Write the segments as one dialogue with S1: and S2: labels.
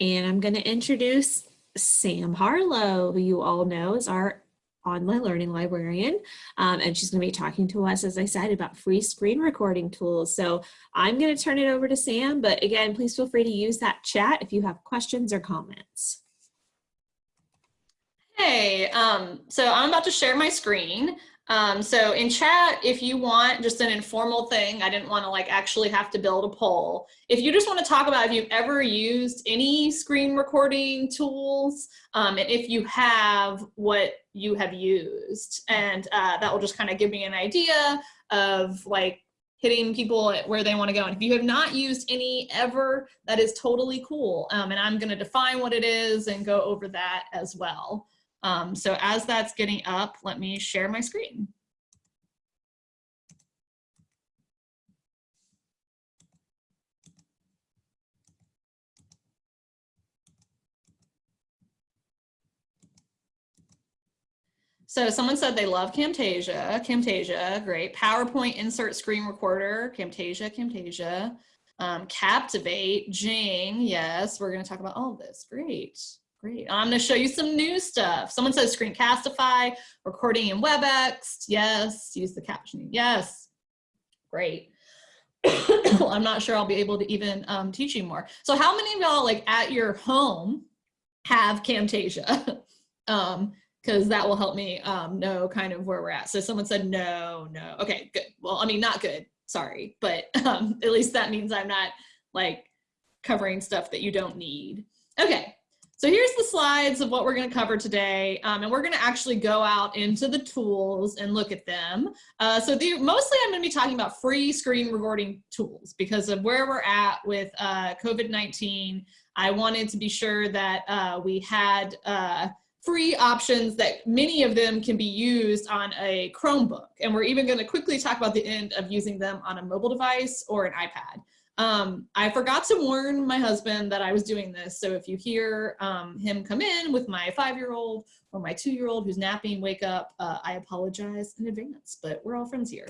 S1: And I'm going to introduce Sam Harlow, who you all know is our online learning librarian. Um, and she's going to be talking to us, as I said, about free screen recording tools. So I'm going to turn it over to Sam. But again, please feel free to use that chat if you have questions or comments.
S2: Hey, um, so I'm about to share my screen. Um, so in chat, if you want just an informal thing, I didn't want to like actually have to build a poll. If you just want to talk about if you've ever used any screen recording tools, um, and if you have, what you have used. And uh, that will just kind of give me an idea of like hitting people where they want to go. And if you have not used any ever, that is totally cool. Um, and I'm going to define what it is and go over that as well. Um, so as that's getting up, let me share my screen. So someone said they love Camtasia, Camtasia, great. PowerPoint insert screen recorder, Camtasia, Camtasia. Um, Captivate, Jing, yes, we're gonna talk about all of this, great. Great. I'm going to show you some new stuff. Someone says Screencastify, recording in WebEx. Yes. Use the captioning. Yes. Great. I'm not sure I'll be able to even um, teach you more. So how many of y'all like at your home have Camtasia? um, because that will help me um, know kind of where we're at. So someone said no, no. Okay, good. Well, I mean, not good. Sorry, but um, at least that means I'm not like covering stuff that you don't need. Okay, so here's the slides of what we're going to cover today, um, and we're going to actually go out into the tools and look at them. Uh, so the, mostly I'm going to be talking about free screen recording tools because of where we're at with uh, COVID-19. I wanted to be sure that uh, we had uh, free options that many of them can be used on a Chromebook. And we're even going to quickly talk about the end of using them on a mobile device or an iPad. Um, I forgot to warn my husband that I was doing this. So if you hear um, him come in with my five-year-old or my two-year-old who's napping, wake up, uh, I apologize in advance, but we're all friends here.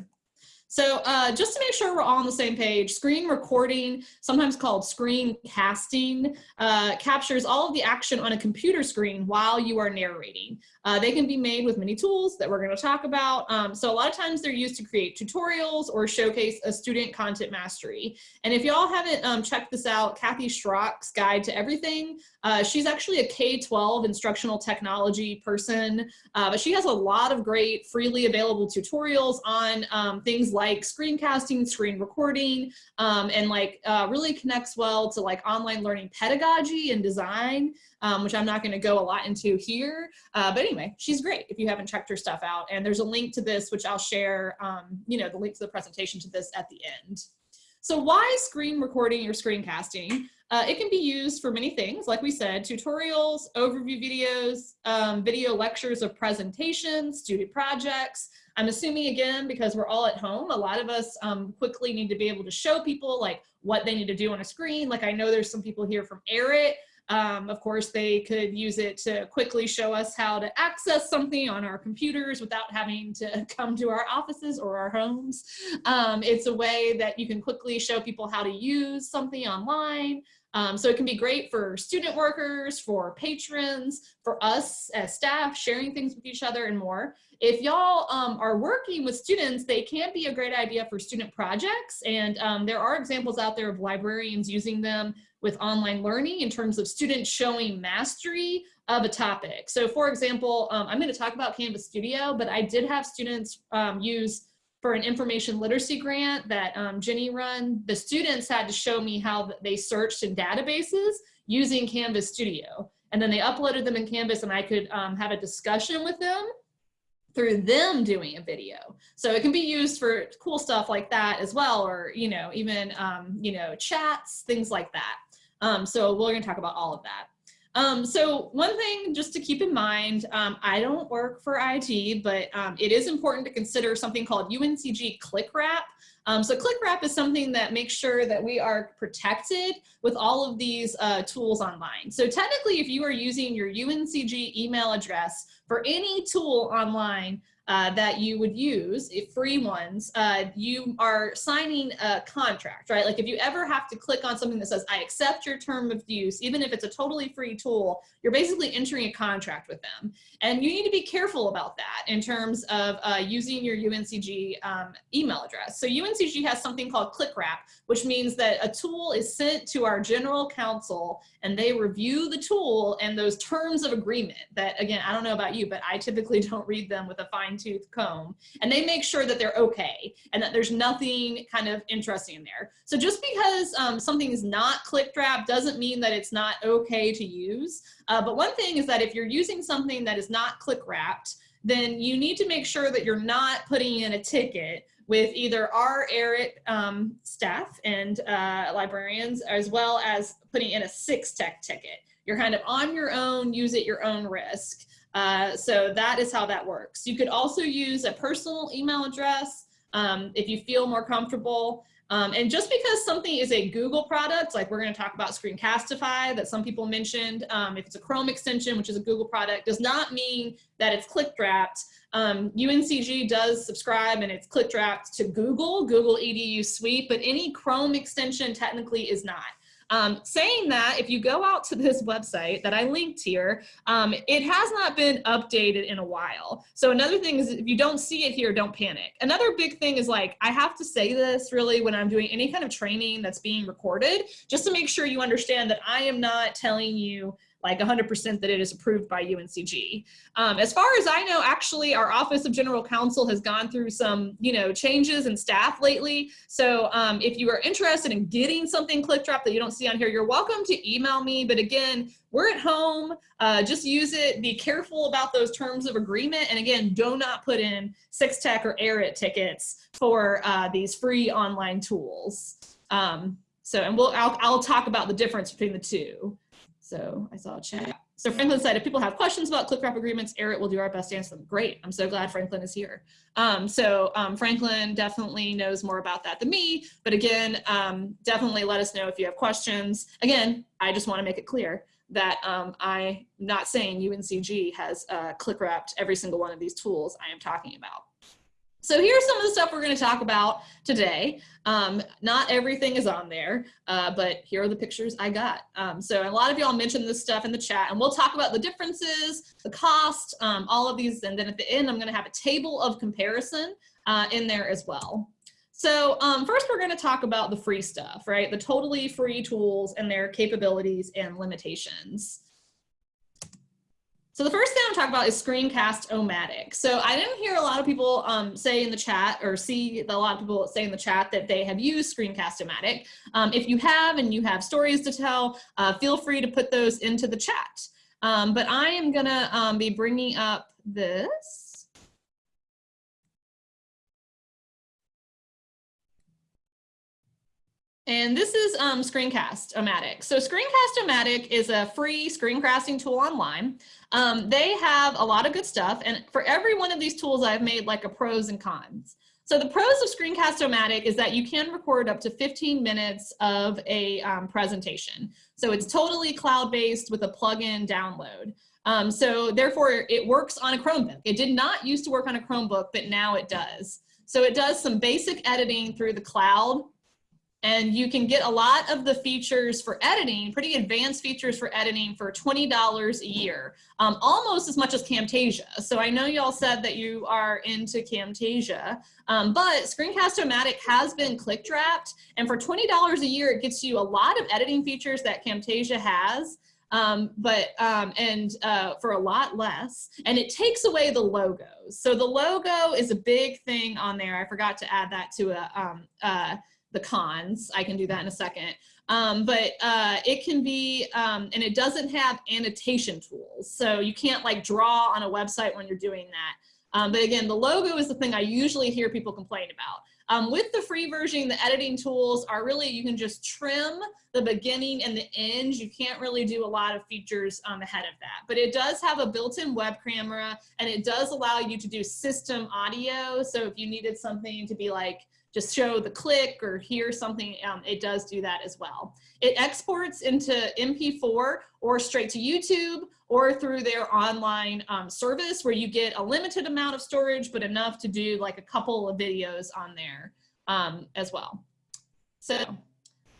S2: So uh, just to make sure we're all on the same page, screen recording, sometimes called screen casting, uh, captures all of the action on a computer screen while you are narrating. Uh, they can be made with many tools that we're going to talk about. Um, so a lot of times they're used to create tutorials or showcase a student content mastery. And if y'all haven't um, checked this out, Kathy Schrock's Guide to Everything, uh, she's actually a K-12 instructional technology person, uh, but she has a lot of great freely available tutorials on um, things like screencasting, screen recording, um, and like uh, really connects well to like online learning pedagogy and design, um, which I'm not gonna go a lot into here. Uh, but anyway, she's great if you haven't checked her stuff out. And there's a link to this, which I'll share, um, you know, the link to the presentation to this at the end. So why screen recording or screencasting? Uh, it can be used for many things, like we said, tutorials, overview videos, um, video lectures of presentations, student projects, I'm assuming again, because we're all at home, a lot of us um, quickly need to be able to show people like what they need to do on a screen. Like I know there's some people here from ERIT. Um, of course, they could use it to quickly show us how to access something on our computers without having to come to our offices or our homes. Um, it's a way that you can quickly show people how to use something online. Um, so it can be great for student workers, for patrons, for us as staff, sharing things with each other and more. If y'all um, are working with students, they can be a great idea for student projects. And um, there are examples out there of librarians using them with online learning in terms of students showing mastery of a topic. So for example, um, I'm gonna talk about Canvas Studio, but I did have students um, use for an information literacy grant that um, Jenny run, the students had to show me how they searched in databases using Canvas Studio. And then they uploaded them in Canvas and I could um, have a discussion with them through them doing a video. So it can be used for cool stuff like that as well, or, you know, even, um, you know, chats, things like that. Um, so we're gonna talk about all of that. Um, so one thing just to keep in mind, um, I don't work for IT, but um, it is important to consider something called UNCG ClickWrap. Um, so ClickWrap is something that makes sure that we are protected with all of these uh, tools online. So technically, if you are using your UNCG email address for any tool online, uh, that you would use, free ones, uh, you are signing a contract, right? Like if you ever have to click on something that says, I accept your term of use, even if it's a totally free tool, you're basically entering a contract with them. And you need to be careful about that in terms of uh, using your UNCG um, email address. So UNCG has something called ClickWrap, which means that a tool is sent to our general counsel and they review the tool and those terms of agreement that, again, I don't know about you, but I typically don't read them with a fine fine tooth comb and they make sure that they're okay and that there's nothing kind of interesting in there. So just because um, something is not click wrap doesn't mean that it's not okay to use. Uh, but one thing is that if you're using something that is not click wrapped, then you need to make sure that you're not putting in a ticket with either our ERIT um, staff and uh, librarians, as well as putting in a six tech ticket. You're kind of on your own, use at your own risk. Uh, so that is how that works. You could also use a personal email address um, if you feel more comfortable. Um, and just because something is a Google product, like we're going to talk about Screencastify that some people mentioned, um, if it's a Chrome extension, which is a Google product, does not mean that it's click wrapped. Um, UNCG does subscribe and it's click wrapped to Google, Google EDU Suite, but any Chrome extension technically is not. Um, saying that, if you go out to this website that I linked here, um, it has not been updated in a while. So another thing is if you don't see it here, don't panic. Another big thing is like, I have to say this really when I'm doing any kind of training that's being recorded, just to make sure you understand that I am not telling you like 100% that it is approved by UNCG. Um, as far as I know, actually, our Office of General Counsel has gone through some, you know, changes in staff lately. So um, if you are interested in getting something click wrapped that you don't see on here, you're welcome to email me. But again, we're at home, uh, just use it, be careful about those terms of agreement. And again, do not put in Six Tech or ERIT tickets for uh, these free online tools. Um, so, and we'll, I'll, I'll talk about the difference between the two. So I saw a chat. So Franklin said, if people have questions about click wrap agreements, ERIT will do our best to answer them. Great. I'm so glad Franklin is here. Um, so um, Franklin definitely knows more about that than me. But again, um, definitely let us know if you have questions. Again, I just want to make it clear that um, I'm not saying UNCG has uh, click wrapped every single one of these tools I am talking about. So here's some of the stuff we're going to talk about today. Um, not everything is on there, uh, but here are the pictures I got. Um, so a lot of y'all mentioned this stuff in the chat, and we'll talk about the differences, the cost, um, all of these, and then at the end, I'm going to have a table of comparison uh, in there as well. So um, first, we're going to talk about the free stuff, right? The totally free tools and their capabilities and limitations. So the first thing I'm talking about is Screencast-O-Matic. So I didn't hear a lot of people um, say in the chat or see a lot of people say in the chat that they have used Screencast-O-Matic. Um, if you have and you have stories to tell, uh, feel free to put those into the chat. Um, but I am gonna um, be bringing up this. And this is um, Screencast-O-Matic. So Screencast-O-Matic is a free screencasting tool online. Um, they have a lot of good stuff. And for every one of these tools, I've made like a pros and cons. So the pros of Screencast-O-Matic is that you can record up to 15 minutes of a um, presentation. So it's totally cloud-based with a plug-in download. Um, so therefore, it works on a Chromebook. It did not used to work on a Chromebook, but now it does. So it does some basic editing through the cloud and you can get a lot of the features for editing, pretty advanced features for editing for $20 a year, um, almost as much as Camtasia. So I know y'all said that you are into Camtasia, um, but Screencast-O-Matic has been click wrapped. And for $20 a year, it gets you a lot of editing features that Camtasia has. Um, but um, and uh, for a lot less and it takes away the logos so the logo is a big thing on there I forgot to add that to a um, uh, the cons. I can do that in a second. Um, but uh, it can be, um, and it doesn't have annotation tools. So you can't like draw on a website when you're doing that. Um, but again, the logo is the thing I usually hear people complain about. Um, with the free version, the editing tools are really, you can just trim the beginning and the end. You can't really do a lot of features um, ahead of that. But it does have a built-in web camera and it does allow you to do system audio. So if you needed something to be like just show the click or hear something, um, it does do that as well. It exports into MP4 or straight to YouTube or through their online um, service where you get a limited amount of storage, but enough to do like a couple of videos on there um, as well. So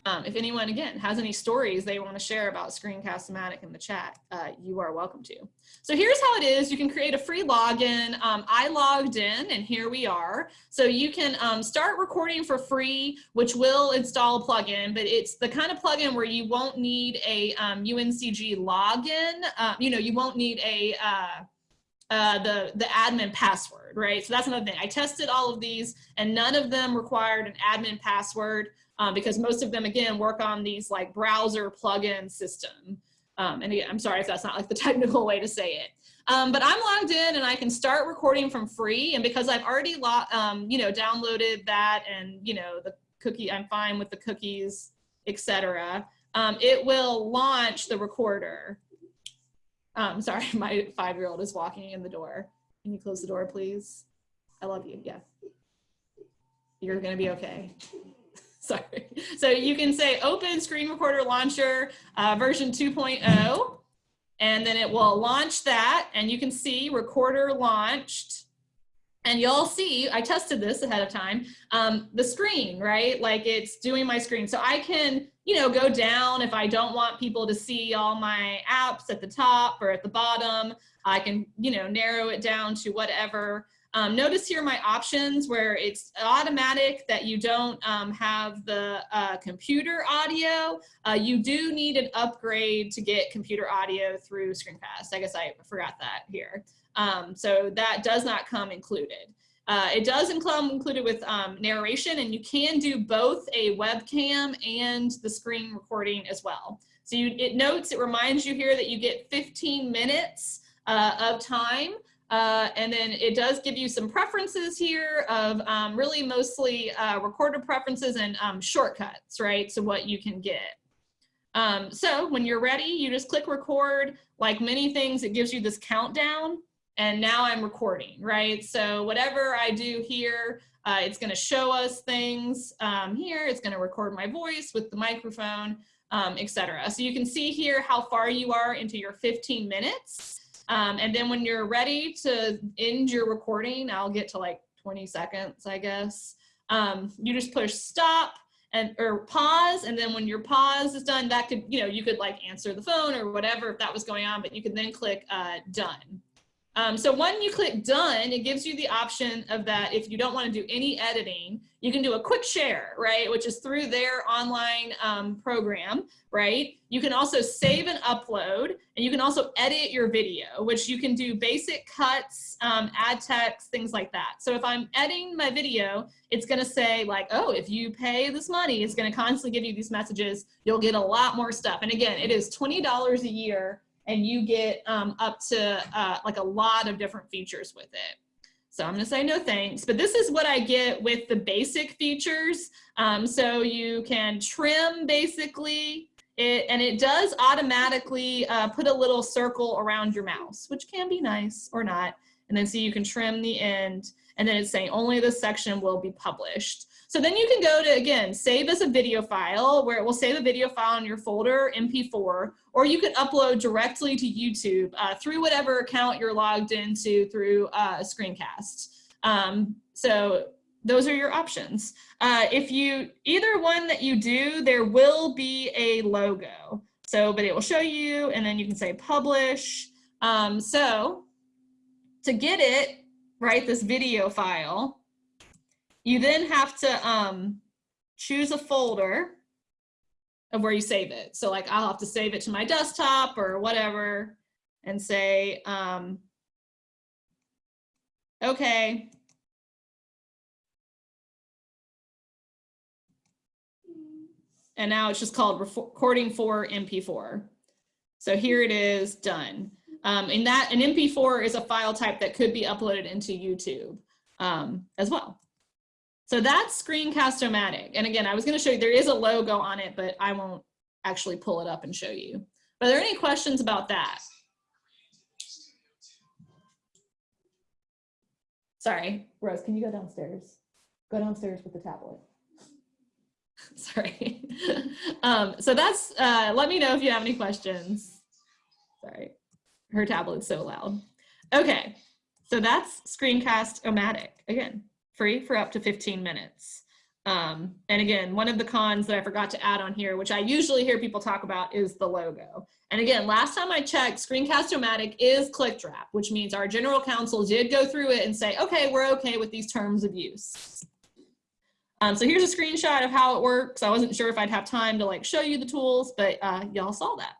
S2: um, if anyone, again, has any stories they want to share about Screencast-O-Matic in the chat, uh, you are welcome to. So here's how it is. You can create a free login. Um, I logged in, and here we are. So you can um, start recording for free, which will install a plugin, but it's the kind of plugin where you won't need a UNCG um, login. Uh, you know, you won't need a uh, uh, the, the admin password, right? So that's another thing. I tested all of these and none of them required an admin password um, because most of them, again, work on these like browser plugin system. Um, and again, I'm sorry if that's not like the technical way to say it. Um, but I'm logged in and I can start recording from free. And because I've already, um, you know, downloaded that and, you know, the cookie, I'm fine with the cookies, etc. Um, it will launch the recorder. Um, sorry, my five-year-old is walking in the door. Can you close the door, please? I love you. Yeah. You're going to be okay. Sorry. So you can say open screen recorder launcher uh, version 2.0 and then it will launch that and you can see recorder launched and you'll see, I tested this ahead of time, um, the screen, right? Like it's doing my screen. So I can, you know, go down if I don't want people to see all my apps at the top or at the bottom. I can, you know, narrow it down to whatever. Um, notice here my options where it's automatic that you don't um, have the uh, computer audio. Uh, you do need an upgrade to get computer audio through Screencast. I guess I forgot that here. Um, so that does not come included. Uh, it does include included with um, narration and you can do both a webcam and the screen recording as well. So you, it notes, it reminds you here that you get 15 minutes uh, of time uh, and then it does give you some preferences here of um, really mostly uh, recorder preferences and um, shortcuts, right? So what you can get. Um, so when you're ready, you just click record. Like many things, it gives you this countdown and now I'm recording, right? So whatever I do here, uh, it's gonna show us things um, here. It's gonna record my voice with the microphone, um, etc. So you can see here how far you are into your 15 minutes. Um, and then when you're ready to end your recording, I'll get to like 20 seconds, I guess. Um, you just push stop and or pause. And then when your pause is done, that could, you know, you could like answer the phone or whatever if that was going on, but you can then click uh, done. Um, so when you click done, it gives you the option of that if you don't want to do any editing, you can do a quick share, right? Which is through their online um, program, right? You can also save and upload, and you can also edit your video, which you can do basic cuts, um, add text, things like that. So if I'm editing my video, it's gonna say like, oh, if you pay this money, it's gonna constantly give you these messages. You'll get a lot more stuff. And again, it is $20 a year and you get um, up to uh, like a lot of different features with it. So I'm gonna say no thanks, but this is what I get with the basic features. Um, so you can trim basically, it, and it does automatically uh, put a little circle around your mouse, which can be nice or not. And then so you can trim the end, and then it's saying only this section will be published. So then you can go to, again, save as a video file where it will save a video file in your folder, MP4, or you can upload directly to YouTube uh, through whatever account you're logged into through uh, Screencast. Um, so those are your options. Uh, if you, either one that you do, there will be a logo. So, but it will show you and then you can say publish. Um, so to get it, right, this video file, you then have to um, choose a folder of where you save it. So like I'll have to save it to my desktop or whatever and say, um, okay. And now it's just called recording for MP4. So here it is done. Um, and that an MP4 is a file type that could be uploaded into YouTube um, as well. So that's Screencast-O-Matic. And again, I was gonna show you, there is a logo on it, but I won't actually pull it up and show you. Are there any questions about that? Sorry, Rose, can you go downstairs? Go downstairs with the tablet. Sorry. um, so that's, uh, let me know if you have any questions. Sorry, her tablet's so loud. Okay, so that's Screencast-O-Matic. Again, free for up to 15 minutes. Um, and again, one of the cons that I forgot to add on here, which I usually hear people talk about is the logo. And again, last time I checked, Screencast-O-Matic is click-wrap, which means our general counsel did go through it and say, okay, we're okay with these terms of use. Um, so here's a screenshot of how it works. I wasn't sure if I'd have time to like show you the tools, but uh, y'all saw that.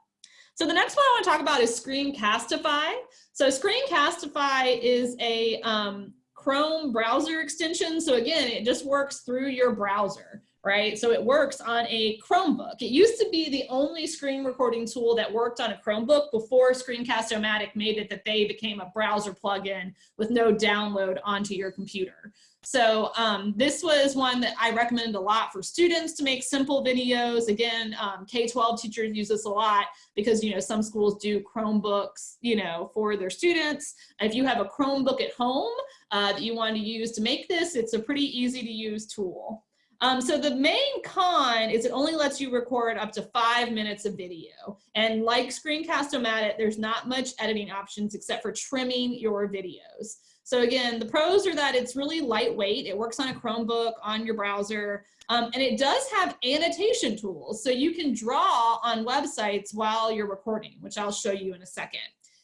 S2: So the next one I want to talk about is Screencastify. So Screencastify is a um, Chrome browser extension. So again, it just works through your browser, right? So it works on a Chromebook. It used to be the only screen recording tool that worked on a Chromebook before Screencast-O-Matic made it that they became a browser plugin with no download onto your computer. So um, this was one that I recommend a lot for students to make simple videos. Again, um, K-12 teachers use this a lot because, you know, some schools do Chromebooks, you know, for their students. If you have a Chromebook at home uh, that you want to use to make this, it's a pretty easy to use tool. Um, so the main con is it only lets you record up to five minutes of video. And like Screencast-O-Matic, there's not much editing options except for trimming your videos. So again, the pros are that it's really lightweight. It works on a Chromebook, on your browser, um, and it does have annotation tools. So you can draw on websites while you're recording, which I'll show you in a second.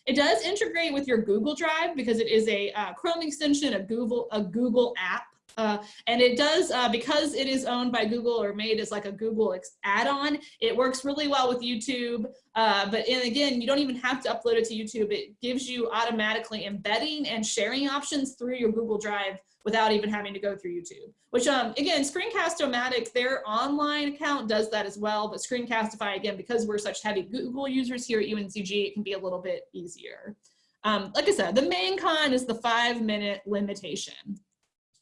S2: It does integrate with your Google Drive because it is a uh, Chrome extension, a Google, a Google app. Uh, and it does, uh, because it is owned by Google or made as like a Google add-on, it works really well with YouTube. Uh, but and again, you don't even have to upload it to YouTube. It gives you automatically embedding and sharing options through your Google Drive without even having to go through YouTube. Which um, again, Screencast-O-Matic, their online account does that as well, but Screencastify, again, because we're such heavy Google users here at UNCG, it can be a little bit easier. Um, like I said, the main con is the five minute limitation.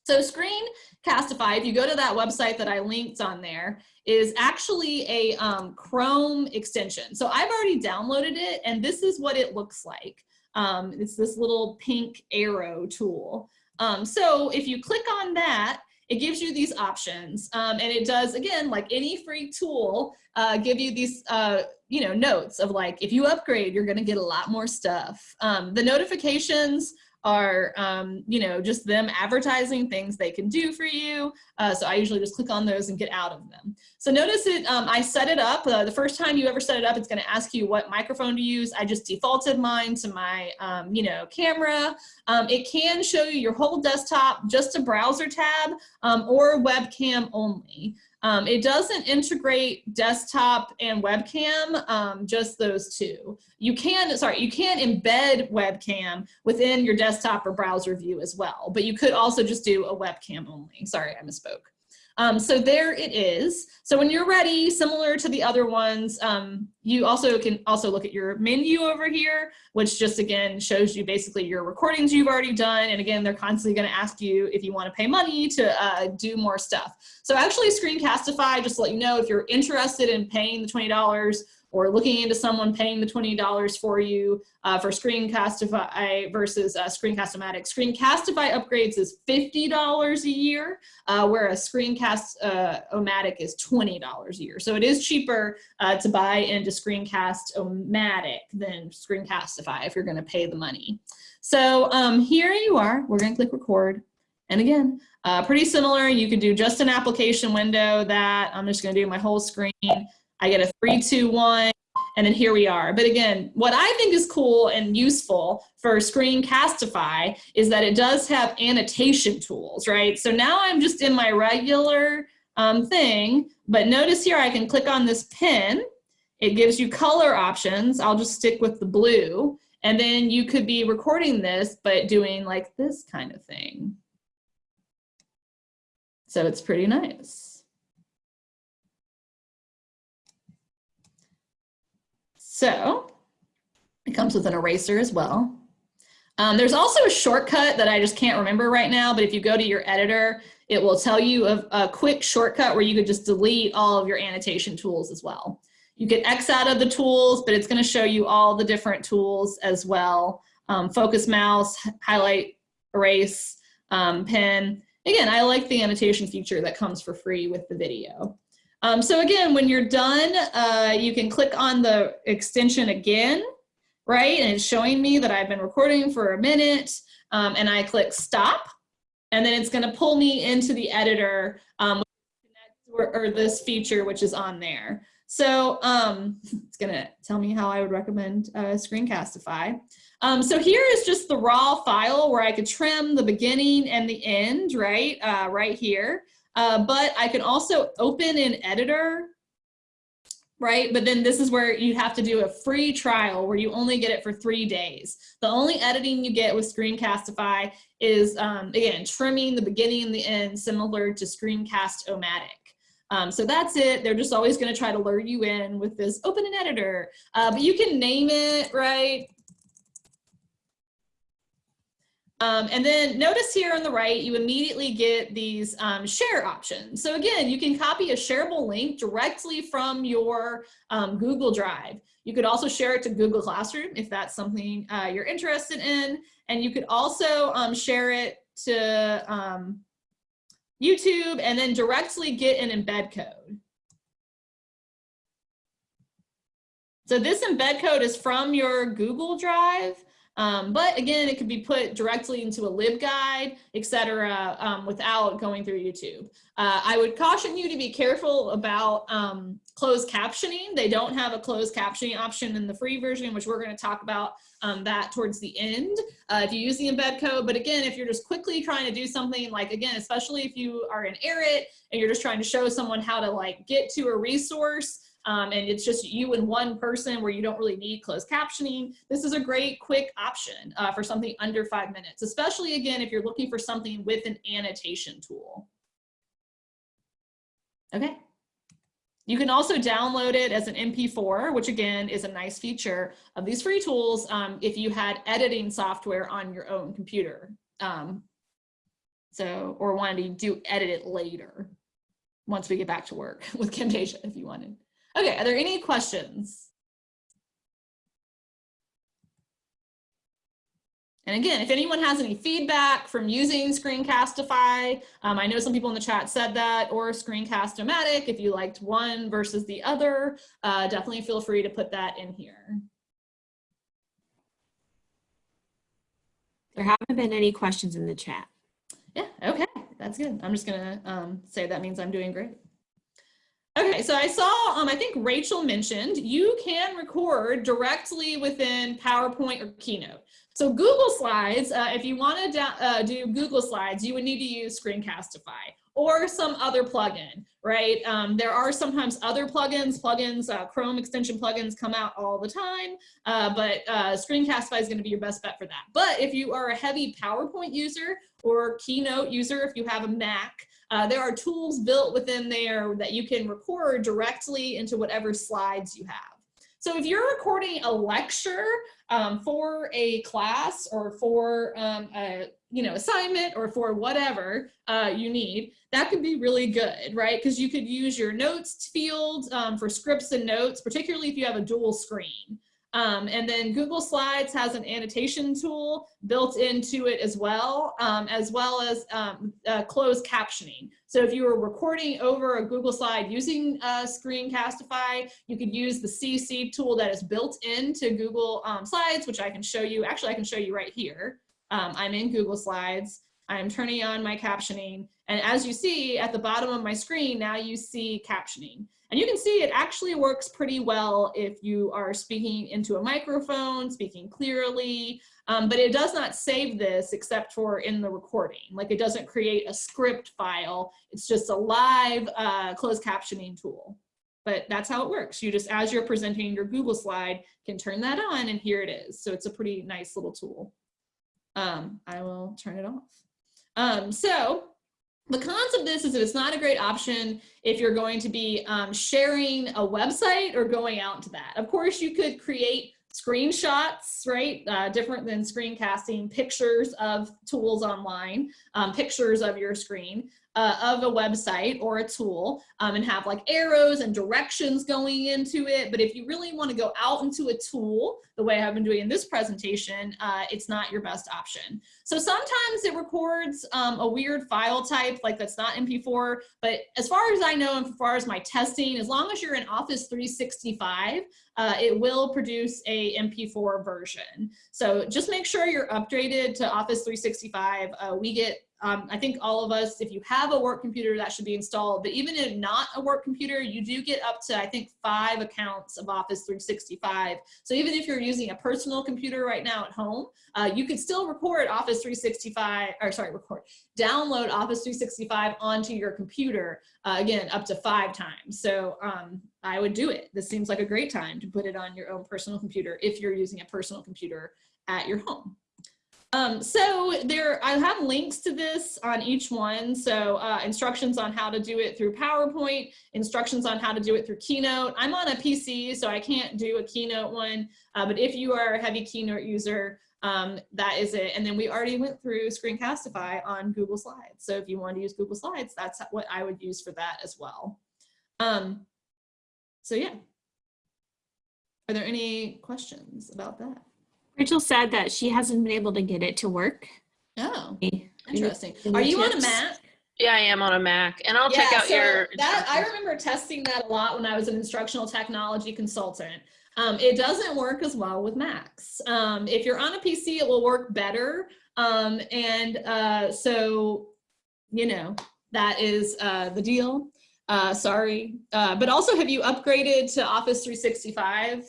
S2: So Screencastify, if you go to that website that I linked on there, is actually a um, Chrome extension. So I've already downloaded it and this is what it looks like. Um, it's this little pink arrow tool. Um, so if you click on that, it gives you these options um, and it does again like any free tool uh, give you these uh, you know notes of like if you upgrade you're gonna get a lot more stuff um, the notifications are, um, you know, just them advertising things they can do for you. Uh, so I usually just click on those and get out of them. So notice it, um, I set it up. Uh, the first time you ever set it up, it's going to ask you what microphone to use. I just defaulted mine to my, um, you know, camera. Um, it can show you your whole desktop, just a browser tab, um, or webcam only. Um, it doesn't integrate desktop and webcam, um, just those two. You can, sorry, you can embed webcam within your desktop or browser view as well, but you could also just do a webcam only. Sorry, I misspoke. Um, so there it is. So when you're ready, similar to the other ones, um, you also can also look at your menu over here, which just again shows you basically your recordings you've already done. And again, they're constantly gonna ask you if you wanna pay money to uh, do more stuff. So actually Screencastify, just to let you know, if you're interested in paying the $20, or looking into someone paying the $20 for you uh, for Screencastify versus uh, Screencast-O-Matic. Screencastify upgrades is $50 a year, uh, whereas Screencast-O-Matic is $20 a year. So it is cheaper uh, to buy into Screencast-O-Matic than Screencastify if you're gonna pay the money. So um, here you are, we're gonna click record. And again, uh, pretty similar, you could do just an application window that I'm just gonna do my whole screen. I get a three, two, one, and then here we are. But again, what I think is cool and useful for Screencastify is that it does have annotation tools, right? So now I'm just in my regular um, thing, but notice here I can click on this pin. It gives you color options. I'll just stick with the blue. And then you could be recording this, but doing like this kind of thing. So it's pretty nice. So it comes with an eraser as well. Um, there's also a shortcut that I just can't remember right now, but if you go to your editor, it will tell you a, a quick shortcut where you could just delete all of your annotation tools as well. You can X out of the tools, but it's gonna show you all the different tools as well. Um, focus mouse, highlight, erase, um, pen. again, I like the annotation feature that comes for free with the video. Um, so again, when you're done, uh, you can click on the extension again, right? And it's showing me that I've been recording for a minute um, and I click stop and then it's gonna pull me into the editor um, or, or, this feature which is on there. So um, it's gonna tell me how I would recommend uh, Screencastify. Um, so here is just the raw file where I could trim the beginning and the end, right, uh, right here. Uh, but I can also open an editor, right? But then this is where you have to do a free trial where you only get it for three days. The only editing you get with Screencastify is, um, again, trimming the beginning and the end similar to Screencast-O-Matic. Um, so that's it. They're just always going to try to lure you in with this open an editor. Uh, but you can name it, right? Um, and then notice here on the right, you immediately get these um, share options. So again, you can copy a shareable link directly from your um, Google Drive. You could also share it to Google Classroom if that's something uh, you're interested in. And you could also um, share it to um, YouTube and then directly get an embed code. So this embed code is from your Google Drive. Um, but again, it could be put directly into a LibGuide, etc., um, without going through YouTube. Uh, I would caution you to be careful about um, closed captioning. They don't have a closed captioning option in the free version, which we're going to talk about um, that towards the end uh, if you use the embed code. But again, if you're just quickly trying to do something like, again, especially if you are in ERIT and you're just trying to show someone how to like get to a resource, um, and it's just you and one person where you don't really need closed captioning, this is a great quick option uh, for something under five minutes, especially again, if you're looking for something with an annotation tool. Okay. You can also download it as an MP4, which again is a nice feature of these free tools um, if you had editing software on your own computer. Um, so, or wanted to do edit it later once we get back to work with Camtasia if you wanted. Okay, are there any questions? And again, if anyone has any feedback from using Screencastify, um, I know some people in the chat said that, or Screencast-O-Matic, if you liked one versus the other, uh, definitely feel free to put that in here.
S1: There haven't been any questions in the chat.
S2: Yeah, okay, that's good. I'm just gonna um, say that means I'm doing great. Okay, so I saw, um, I think Rachel mentioned you can record directly within PowerPoint or Keynote. So Google Slides, uh, if you want to uh, do Google Slides, you would need to use Screencastify or some other plugin, right? Um, there are sometimes other plugins, plugins, uh, Chrome extension plugins come out all the time, uh, but uh, Screencastify is going to be your best bet for that. But if you are a heavy PowerPoint user or Keynote user, if you have a Mac, uh, there are tools built within there that you can record directly into whatever slides you have. So if you're recording a lecture um, for a class or for um, a you know assignment or for whatever uh, you need, that could be really good, right? Because you could use your notes field um, for scripts and notes, particularly if you have a dual screen. Um, and then Google Slides has an annotation tool built into it as well, um, as well as um, uh, closed captioning. So if you were recording over a Google Slide using uh, Screencastify, you could use the CC tool that is built into Google um, Slides, which I can show you. Actually, I can show you right here. Um, I'm in Google Slides. I'm turning on my captioning. And as you see at the bottom of my screen, now you see captioning. And you can see it actually works pretty well if you are speaking into a microphone, speaking clearly, um, but it does not save this except for in the recording. Like it doesn't create a script file. It's just a live uh, closed captioning tool. But that's how it works. You just, as you're presenting your Google slide, can turn that on and here it is. So it's a pretty nice little tool. Um, I will turn it off. Um, so the cons of this is that it's not a great option if you're going to be um, sharing a website or going out to that. Of course, you could create screenshots, right? Uh, different than screencasting, pictures of tools online, um, pictures of your screen. Uh, of a website or a tool um, and have like arrows and directions going into it. But if you really want to go out into a tool, the way I've been doing in this presentation, uh, it's not your best option. So sometimes it records um, a weird file type, like that's not MP4. But as far as I know, and as far as my testing, as long as you're in Office 365, uh, it will produce a MP4 version. So just make sure you're updated to Office 365. Uh, we get um, I think all of us, if you have a work computer, that should be installed. But even if not a work computer, you do get up to, I think, five accounts of Office 365. So even if you're using a personal computer right now at home, uh, you could still record Office 365, or sorry, record, download Office 365 onto your computer, uh, again, up to five times. So um, I would do it. This seems like a great time to put it on your own personal computer if you're using a personal computer at your home. Um, so there, I have links to this on each one. So uh, instructions on how to do it through PowerPoint, instructions on how to do it through Keynote. I'm on a PC, so I can't do a Keynote one, uh, but if you are a heavy Keynote user, um, that is it. And then we already went through Screencastify on Google Slides. So if you want to use Google Slides, that's what I would use for that as well. Um, so yeah. Are there any questions about that?
S1: Rachel said that she hasn't been able to get it to work.
S2: Oh, interesting.
S1: any
S2: Are you on a? Mac?
S3: Yeah, I am on a Mac, and I'll check
S2: Yeah,
S3: out
S2: so
S3: your.
S2: that I remember testing that a lot when I was an instructional technology consultant. Um, it doesn't work as well with Macs. Um, if you're on a PC, it will work better. Um, and uh, so, you know, that is uh, the deal. Uh, sorry. Uh, but also, have you upgraded to Office 365?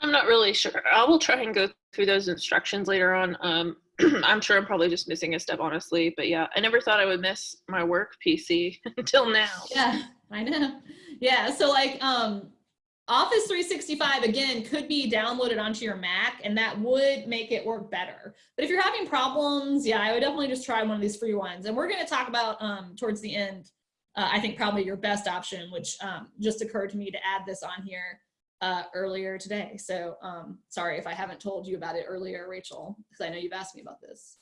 S3: I'm not really sure. I will try and go through those instructions later on. Um, I'm sure I'm probably just missing a step, honestly. But yeah, I never thought I would miss my work PC until now.
S2: Yeah, I know. Yeah, so like um Office 365 again could be downloaded onto your Mac and that would make it work better. But if you're having problems, yeah, I would definitely just try one of these free ones. And we're going to talk about um towards the end uh, I think probably your best option which um just occurred to me to add this on here uh earlier today. So um sorry if I haven't told you about it earlier Rachel because I know you've asked me about this.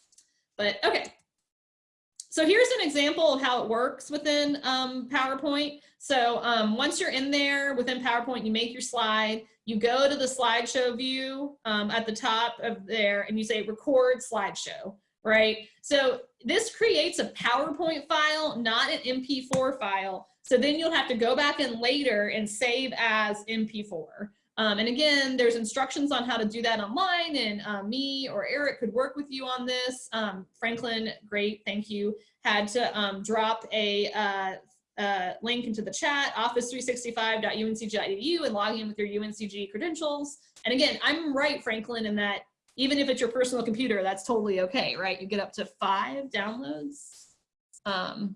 S2: But okay, so here's an example of how it works within um, PowerPoint. So um, once you're in there within PowerPoint, you make your slide, you go to the slideshow view um, at the top of there and you say record slideshow, right? So this creates a PowerPoint file, not an MP4 file. So then you'll have to go back in later and save as MP4. Um, and again, there's instructions on how to do that online and uh, me or Eric could work with you on this. Um, Franklin, great, thank you. Had to um, drop a uh, uh, link into the chat, office365.uncg.edu and log in with your UNCG credentials. And again, I'm right, Franklin, in that even if it's your personal computer, that's totally okay, right? You get up to five downloads. Um,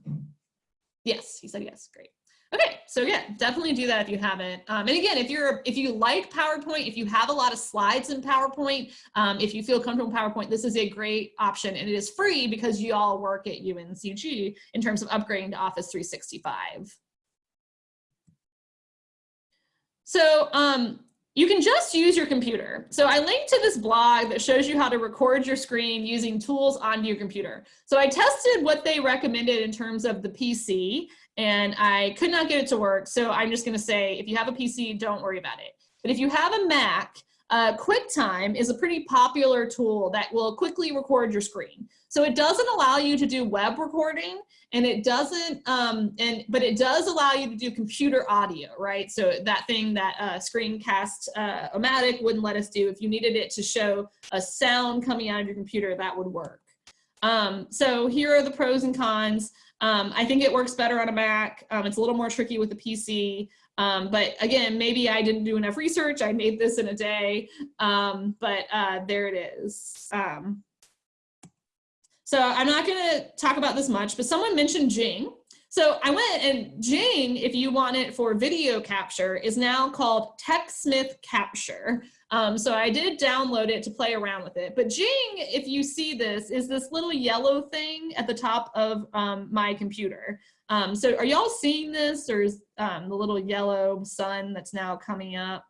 S2: yes, he said yes, great. Okay, so yeah, definitely do that if you haven't. Um, and again, if you're if you like PowerPoint, if you have a lot of slides in PowerPoint, um, if you feel comfortable in PowerPoint, this is a great option and it is free because you all work at UNCG in terms of upgrading to Office 365. So um, you can just use your computer. So I linked to this blog that shows you how to record your screen using tools onto your computer. So I tested what they recommended in terms of the PC and I could not get it to work. So I'm just gonna say, if you have a PC, don't worry about it. But if you have a Mac, uh, QuickTime is a pretty popular tool that will quickly record your screen. So it doesn't allow you to do web recording and it doesn't, um, and but it does allow you to do computer audio, right? So that thing that uh, Screencast uh, Omatic wouldn't let us do, if you needed it to show a sound coming out of your computer, that would work. Um, so here are the pros and cons. Um, I think it works better on a Mac. Um, it's a little more tricky with the PC. Um, but again, maybe I didn't do enough research. I made this in a day, um, but uh, there it is. Um, so I'm not going to talk about this much, but someone mentioned Jing. So I went and Jing, if you want it for video capture, is now called TechSmith Capture. Um, so I did download it to play around with it. But Jing, if you see this, is this little yellow thing at the top of um, my computer. Um, so are y'all seeing this or is um, the little yellow sun that's now coming up?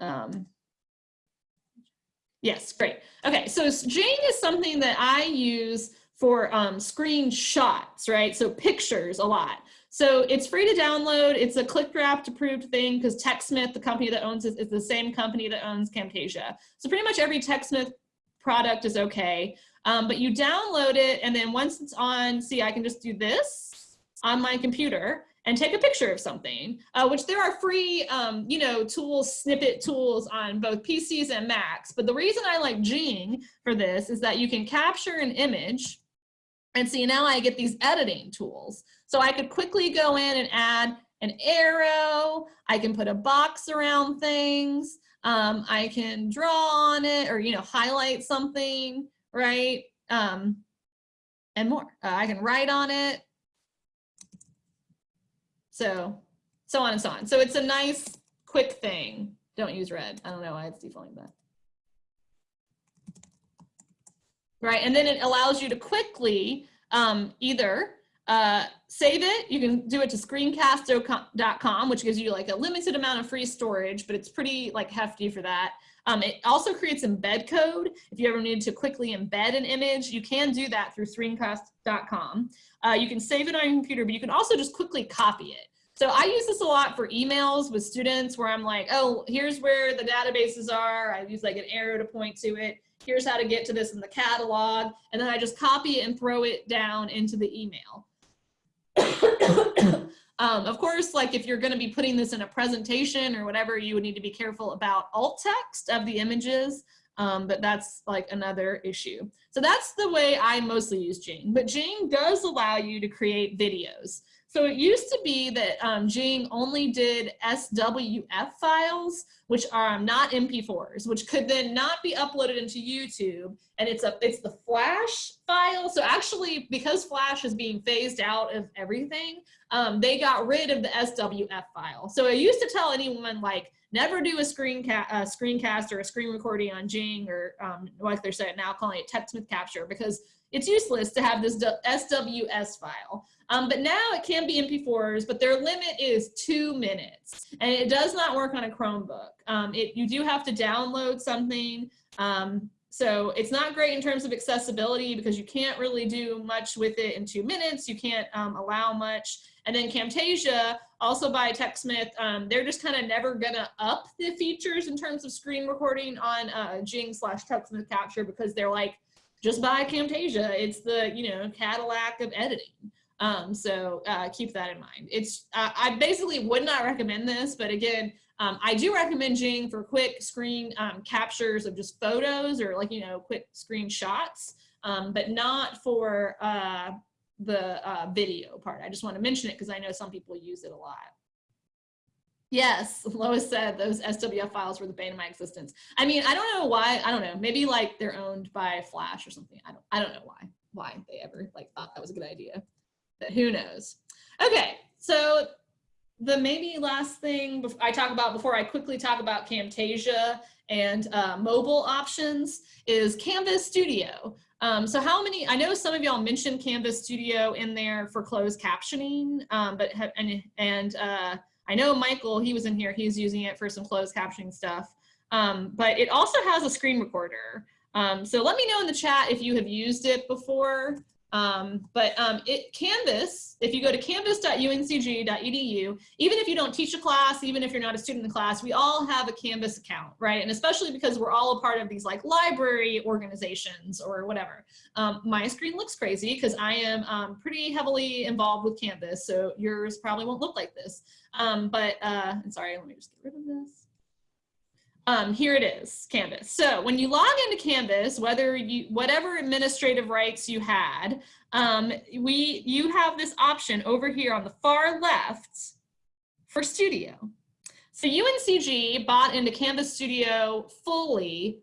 S2: Um, yes, great. Okay, so Jing is something that I use for um, screenshots, right? So pictures a lot. So it's free to download. It's a ClickWrap approved thing because TechSmith, the company that owns it, is the same company that owns Camtasia. So pretty much every TechSmith product is okay. Um, but you download it and then once it's on, see, I can just do this on my computer and take a picture of something, uh, which there are free, um, you know, tools, snippet tools on both PCs and Macs. But the reason I like Jing for this is that you can capture an image and see now I get these editing tools. So I could quickly go in and add an arrow. I can put a box around things. Um, I can draw on it or, you know, highlight something, right? Um, and more. Uh, I can write on it. So, so on and so on. So it's a nice, quick thing. Don't use red. I don't know why it's defaulting that. Right, and then it allows you to quickly um, either uh, save it. You can do it to screencast.com, which gives you like a limited amount of free storage, but it's pretty like hefty for that. Um, it also creates embed code. If you ever need to quickly embed an image, you can do that through screencast.com. Uh, you can save it on your computer, but you can also just quickly copy it. So I use this a lot for emails with students where I'm like, oh, here's where the databases are. I use like an arrow to point to it. Here's how to get to this in the catalog. And then I just copy it and throw it down into the email. um, of course, like if you're gonna be putting this in a presentation or whatever, you would need to be careful about alt text of the images. Um, but that's like another issue. So that's the way I mostly use Jing. But Jing does allow you to create videos. So it used to be that um, Jing only did SWF files, which are not MP4s, which could then not be uploaded into YouTube. And it's a it's the Flash file. So actually, because Flash is being phased out of everything, um, they got rid of the SWF file. So I used to tell anyone like, never do a screencast, a screencast or a screen recording on Jing or um, like they're saying now calling it TechSmith Capture because it's useless to have this SWF file. Um, but now it can be MP4s, but their limit is two minutes. And it does not work on a Chromebook. Um, it, you do have to download something. Um, so it's not great in terms of accessibility because you can't really do much with it in two minutes. You can't um, allow much. And then Camtasia, also by TechSmith, um, they're just kind of never gonna up the features in terms of screen recording on uh, Jing slash TechSmith Capture because they're like, just buy Camtasia. It's the, you know, Cadillac of editing. Um, so uh, keep that in mind. It's uh, I basically would not recommend this, but again, um, I do recommend Jing for quick screen um, captures of just photos or like, you know, quick screenshots, um, but not for uh, the uh, video part. I just want to mention it because I know some people use it a lot. Yes, Lois said those SWF files were the bane of my existence. I mean, I don't know why. I don't know. Maybe like they're owned by Flash or something. I don't. I don't know why. Why they ever like thought that was a good idea. But who knows? Okay, so the maybe last thing I talk about before I quickly talk about Camtasia and uh, mobile options is Canvas Studio. Um, so how many, I know some of y'all mentioned Canvas Studio in there for closed captioning, um, but and, and uh, I know Michael, he was in here, he's using it for some closed captioning stuff, um, but it also has a screen recorder. Um, so let me know in the chat if you have used it before. Um, but um, it Canvas, if you go to canvas.uncg.edu, even if you don't teach a class, even if you're not a student in the class, we all have a Canvas account, right? And especially because we're all a part of these like library organizations or whatever. Um, my screen looks crazy because I am um, pretty heavily involved with Canvas, so yours probably won't look like this. Um, but uh, I'm sorry, let me just get rid of this um, here it is, Canvas. So when you log into Canvas, whether you, whatever administrative rights you had, um, we, you have this option over here on the far left for Studio. So UNCG bought into Canvas Studio fully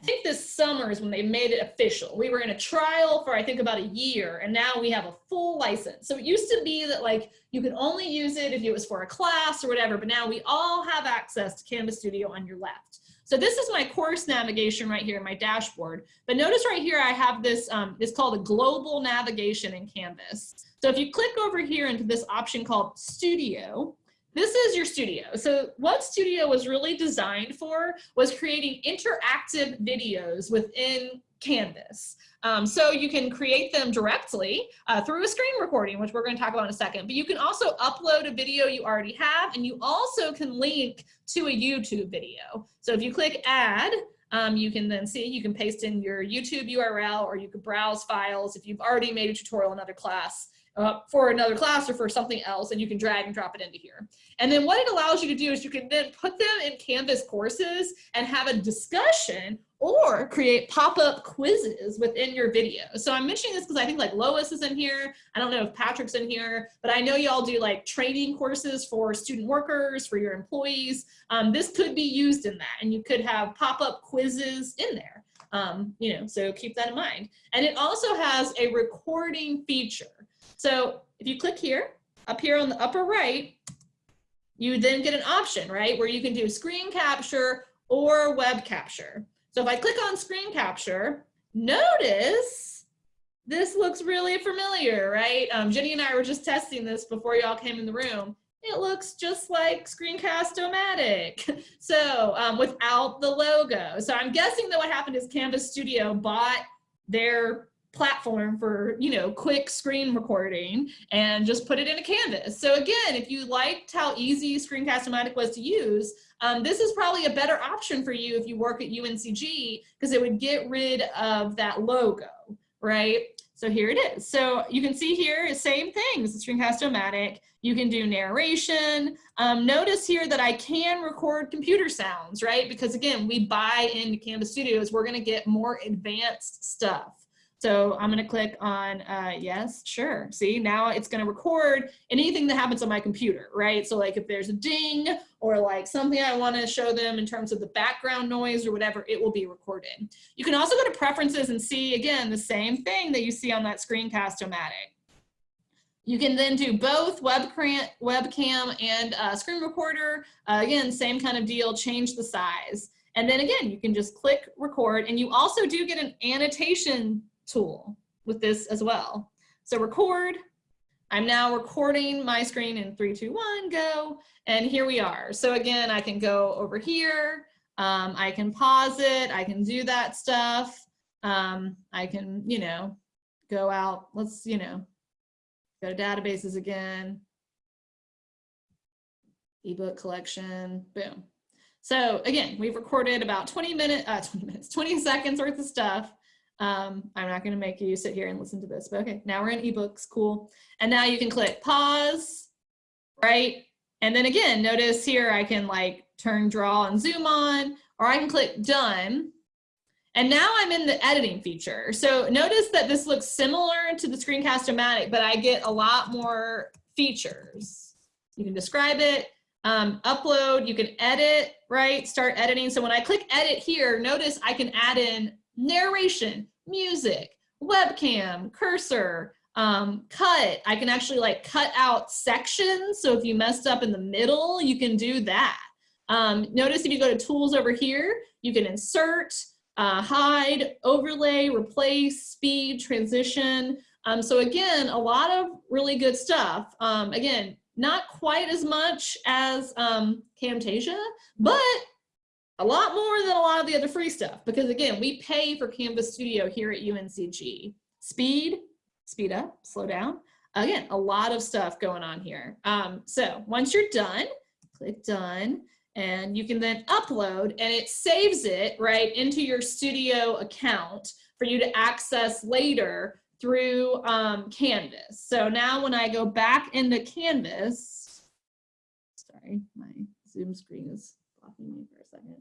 S2: I think this summer is when they made it official. We were in a trial for I think about a year and now we have a full license. So it used to be that like you could only use it if it was for a class or whatever, but now we all have access to Canvas Studio on your left. So this is my course navigation right here in my dashboard. But notice right here I have this, um, it's called a global navigation in Canvas. So if you click over here into this option called Studio, this is your studio. So what studio was really designed for was creating interactive videos within Canvas. Um, so you can create them directly uh, through a screen recording, which we're going to talk about in a second. But you can also upload a video you already have, and you also can link to a YouTube video. So if you click add, um, you can then see, you can paste in your YouTube URL or you can browse files if you've already made a tutorial in another class uh, for another class or for something else and you can drag and drop it into here. And then what it allows you to do is you can then put them in Canvas courses and have a discussion or create pop-up quizzes within your video. So I'm mentioning this because I think like Lois is in here. I don't know if Patrick's in here, but I know y'all do like training courses for student workers, for your employees. Um, this could be used in that and you could have pop-up quizzes in there. Um, you know, so keep that in mind. And it also has a recording feature. So if you click here, up here on the upper right, you then get an option, right, where you can do screen capture or web capture. So if I click on screen capture, notice this looks really familiar, right? Um, Jenny and I were just testing this before y'all came in the room. It looks just like Screencast-O-Matic. So um, without the logo. So I'm guessing that what happened is Canvas Studio bought their platform for you know quick screen recording and just put it in a canvas. So again if you liked how easy screencast-o-matic was to use um, this is probably a better option for you if you work at uncg because it would get rid of that logo right? So here it is. So you can see here same things screencast-o-matic. You can do narration. Um, notice here that i can record computer sounds right? Because again we buy into canvas studios. We're going to get more advanced stuff so I'm to click on uh, yes, sure. See, now it's to record anything that happens on my computer, right? So like if there's a ding or like something I want to show them in terms of the background noise or whatever, it will be recorded. You can also go to preferences and see, again, the same thing that you see on that screencast-o-matic. You can then do both webcam, webcam and uh, screen recorder. Uh, again, same kind of deal, change the size. And then again, you can just click record and you also do get an annotation tool with this as well. So record, I'm now recording my screen in three, two, one, go. And here we are. So again, I can go over here. Um, I can pause it. I can do that stuff. Um, I can, you know, go out. Let's, you know, go to databases again. Ebook collection, boom. So again, we've recorded about 20 minutes, uh, 20 minutes, 20 seconds worth of stuff. Um, I'm not going to make you sit here and listen to this, but okay, now we're in ebooks, cool. And now you can click pause, right? And then again, notice here I can like turn draw and zoom on, or I can click done. And now I'm in the editing feature. So notice that this looks similar to the Screencast-O-Matic, but I get a lot more features. You can describe it, um, upload, you can edit, right? Start editing. So when I click edit here, notice I can add in narration, music, webcam, cursor, um, cut. I can actually like cut out sections. So if you messed up in the middle, you can do that. Um, notice if you go to tools over here, you can insert, uh, hide, overlay, replace, speed, transition. Um, so again, a lot of really good stuff. Um, again, not quite as much as um, Camtasia, but a lot more than a lot of the other free stuff because again, we pay for Canvas Studio here at UNCG. Speed, speed up, slow down. Again, a lot of stuff going on here. Um, so once you're done, click done and you can then upload and it saves it right into your studio account for you to access later through um, Canvas. So now when I go back into Canvas, sorry, my Zoom screen is blocking me for a second.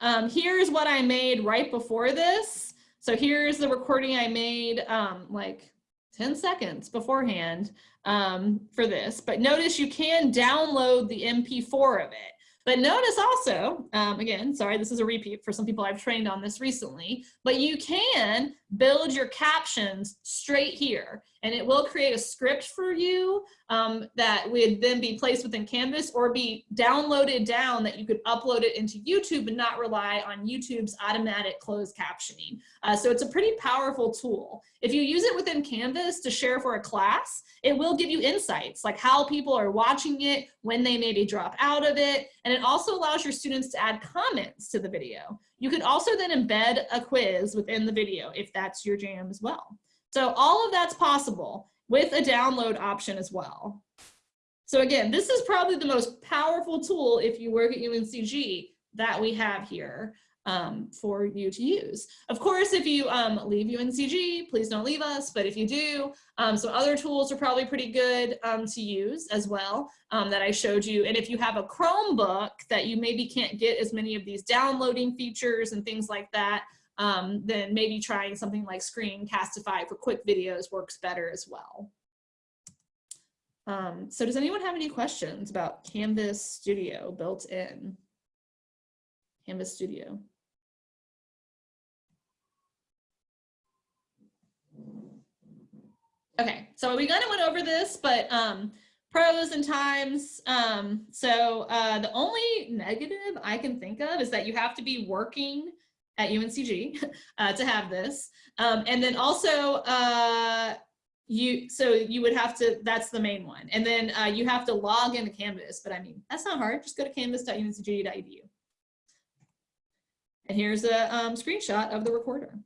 S2: Um, here's what I made right before this. So here's the recording I made um, like 10 seconds beforehand um, for this. But notice you can download the MP4 of it. But notice also, um, again, sorry, this is a repeat for some people I've trained on this recently, but you can build your captions straight here and it will create a script for you um, that would then be placed within Canvas or be downloaded down that you could upload it into YouTube and not rely on YouTube's automatic closed captioning. Uh, so it's a pretty powerful tool. If you use it within Canvas to share for a class, it will give you insights like how people are watching it, when they maybe drop out of it, and it also allows your students to add comments to the video. You could also then embed a quiz within the video if that's your jam as well. So all of that's possible with a download option as well. So again, this is probably the most powerful tool if you work at UNCG that we have here um, for you to use. Of course, if you um, leave UNCG, please don't leave us, but if you do, um, some other tools are probably pretty good um, to use as well um, that I showed you. And if you have a Chromebook that you maybe can't get as many of these downloading features and things like that, um, then maybe trying something like Screencastify for quick videos works better as well. Um, so does anyone have any questions about Canvas Studio built in? Canvas Studio. Okay, so we kind of went over this, but um, pros and times. Um, so uh, the only negative I can think of is that you have to be working at UNCG uh, to have this. Um, and then also uh, you, so you would have to, that's the main one. And then uh, you have to log into Canvas, but I mean, that's not hard. Just go to canvas.uncg.edu. And here's a um, screenshot of the recorder.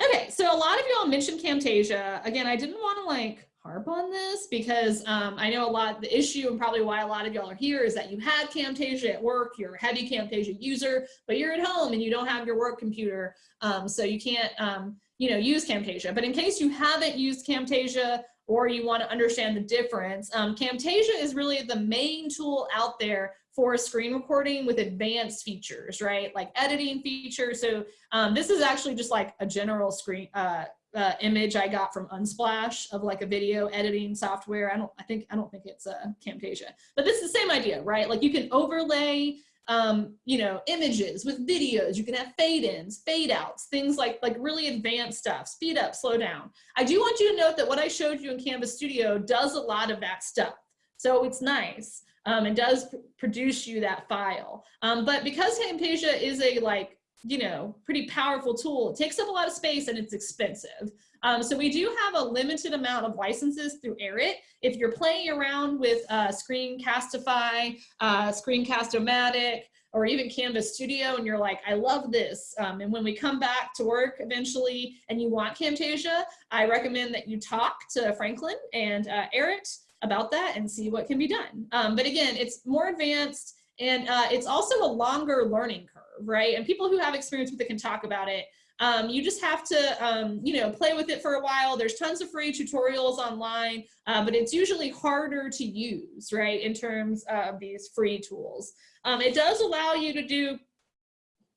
S2: Okay, so a lot of y'all mentioned Camtasia. Again, I didn't want to like harp on this because um, I know a lot, the issue and probably why a lot of y'all are here is that you had Camtasia at work, you're a heavy Camtasia user, but you're at home and you don't have your work computer, um, so you can't, um, you know, use Camtasia. But in case you haven't used Camtasia or you want to understand the difference, um, Camtasia is really the main tool out there for a screen recording with advanced features, right? Like editing features. So um, this is actually just like a general screen uh, uh, image I got from Unsplash of like a video editing software. I don't, I think, I don't think it's a uh, Camtasia, but this is the same idea, right? Like you can overlay, um, you know, images with videos. You can have fade ins, fade outs, things like, like really advanced stuff, speed up, slow down. I do want you to note that what I showed you in Canvas Studio does a lot of that stuff. So it's nice um, and does produce you that file. Um, but because Camtasia is a like, you know, pretty powerful tool, it takes up a lot of space and it's expensive. Um, so we do have a limited amount of licenses through ERIT. If you're playing around with uh, Screencastify, uh, Screencast-O-Matic, or even Canvas Studio and you're like, I love this. Um, and when we come back to work eventually and you want Camtasia, I recommend that you talk to Franklin and uh, ERIT about that and see what can be done. Um, but again, it's more advanced and uh, it's also a longer learning curve, right? And people who have experience with it can talk about it. Um, you just have to, um, you know, play with it for a while. There's tons of free tutorials online, uh, but it's usually harder to use, right, in terms of these free tools. Um, it does allow you to do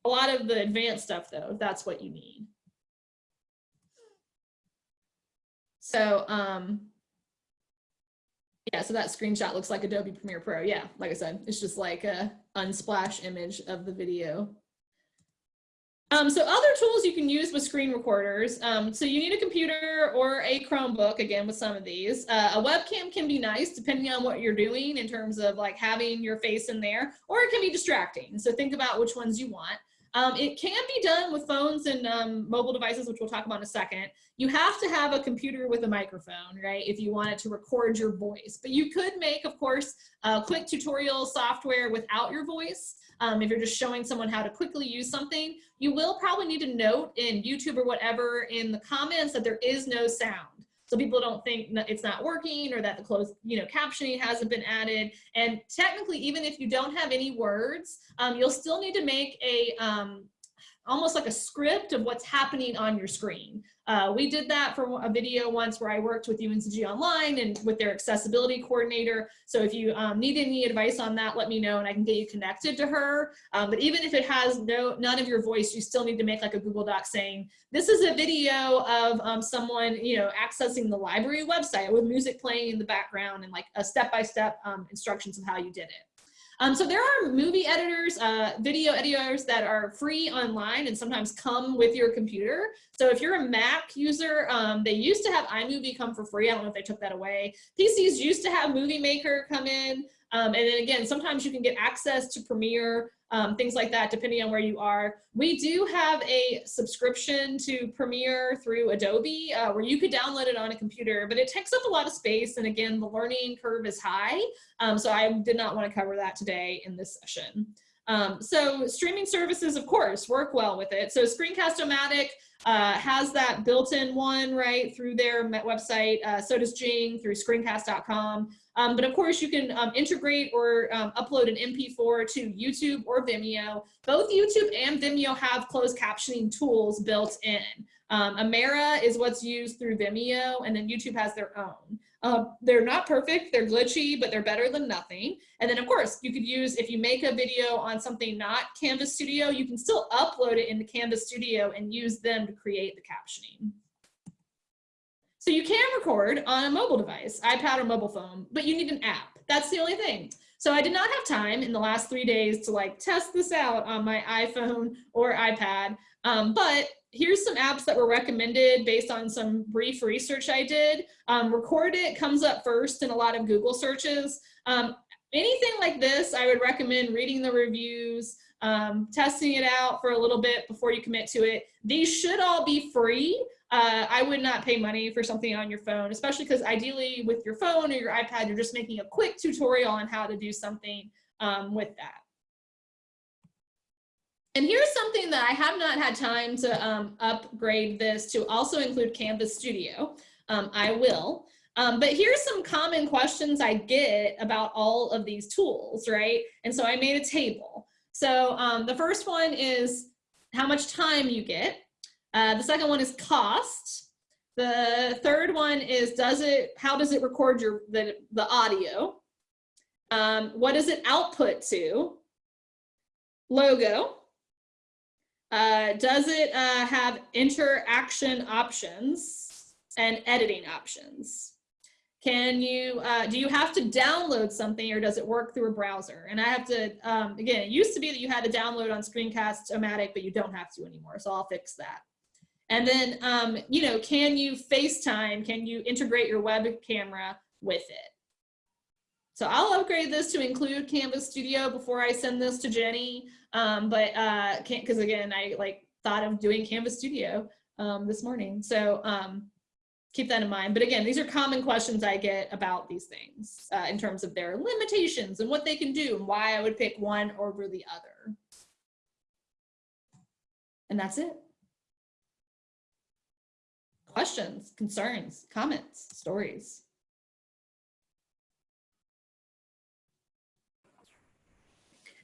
S2: a lot of the advanced stuff, though, if that's what you need. So, um, yeah, so that screenshot looks like Adobe Premiere Pro. Yeah, like I said, it's just like a unsplash image of the video. Um, so other tools you can use with screen recorders. Um, so you need a computer or a Chromebook, again, with some of these. Uh, a webcam can be nice depending on what you're doing in terms of like having your face in there, or it can be distracting. So think about which ones you want. Um, it can be done with phones and um, mobile devices, which we'll talk about in a second. You have to have a computer with a microphone, right, if you want it to record your voice. But you could make, of course, a quick tutorial software without your voice. Um, if you're just showing someone how to quickly use something, you will probably need to note in YouTube or whatever in the comments that there is no sound so people don't think it's not working or that the closed you know captioning hasn't been added and technically even if you don't have any words um, you'll still need to make a um, almost like a script of what's happening on your screen. Uh, we did that for a video once where I worked with UNCG Online and with their accessibility coordinator. So if you um, need any advice on that, let me know and I can get you connected to her. Um, but even if it has no none of your voice, you still need to make like a Google Doc saying, this is a video of um, someone you know accessing the library website with music playing in the background and like a step-by-step -step, um, instructions of how you did it. Um, so there are movie editors, uh, video editors that are free online and sometimes come with your computer. So if you're a Mac user, um, they used to have iMovie come for free. I don't know if they took that away. PCs used to have Movie Maker come in. Um, and then again, sometimes you can get access to Premiere um, things like that, depending on where you are. We do have a subscription to Premiere through Adobe uh, where you could download it on a computer, but it takes up a lot of space. And again, the learning curve is high. Um, so I did not want to cover that today in this session. Um, so streaming services, of course, work well with it. So Screencast-O-Matic uh, has that built-in one right through their website. Uh, so does Jing through screencast.com. Um, but of course, you can um, integrate or um, upload an MP4 to YouTube or Vimeo. Both YouTube and Vimeo have closed captioning tools built in. Um, Amara is what's used through Vimeo, and then YouTube has their own. Uh, they're not perfect, they're glitchy, but they're better than nothing. And then of course, you could use, if you make a video on something not Canvas Studio, you can still upload it into Canvas Studio and use them to create the captioning. So you can record on a mobile device, iPad or mobile phone, but you need an app. That's the only thing. So I did not have time in the last three days to like test this out on my iPhone or iPad. Um, but here's some apps that were recommended based on some brief research I did. Um, Record It comes up first in a lot of Google searches. Um, anything like this, I would recommend reading the reviews, um, testing it out for a little bit before you commit to it. These should all be free. Uh, I would not pay money for something on your phone, especially because ideally with your phone or your iPad, you're just making a quick tutorial on how to do something um, with that. And here's something that I have not had time to um, upgrade this to also include Canvas Studio. Um, I will. Um, but here's some common questions I get about all of these tools, right? And so I made a table. So um, the first one is how much time you get. Uh, the second one is cost. The third one is does it, how does it record your the, the audio? Um, what does it output to? Logo. Uh, does it uh, have interaction options and editing options? Can you, uh, do you have to download something or does it work through a browser? And I have to, um, again, it used to be that you had to download on Screencast-O-Matic, but you don't have to anymore. So I'll fix that. And then, um, you know, can you FaceTime? Can you integrate your web camera with it? So I'll upgrade this to include Canvas Studio before I send this to Jenny. Um, but uh, can't, cause again, I like thought of doing Canvas Studio um, this morning. So um, keep that in mind. But again, these are common questions I get about these things uh, in terms of their limitations and what they can do and why I would pick one over the other. And that's it. Questions, concerns, comments, stories.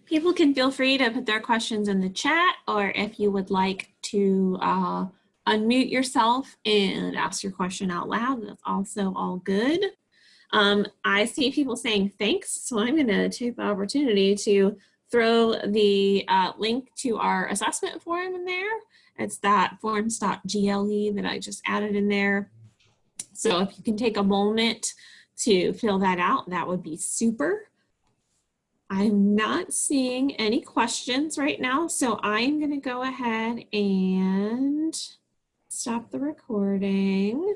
S1: People can feel free to put their questions in the chat or if you would like to uh, unmute yourself and ask your question out loud, that's also all good. Um, I see people saying thanks, so I'm going to take the opportunity to throw the uh, link to our assessment form in there. It's that forms.gle that I just added in there. So if you can take a moment to fill that out, that would be super. I'm not seeing any questions right now, so I'm going to go ahead and stop the recording.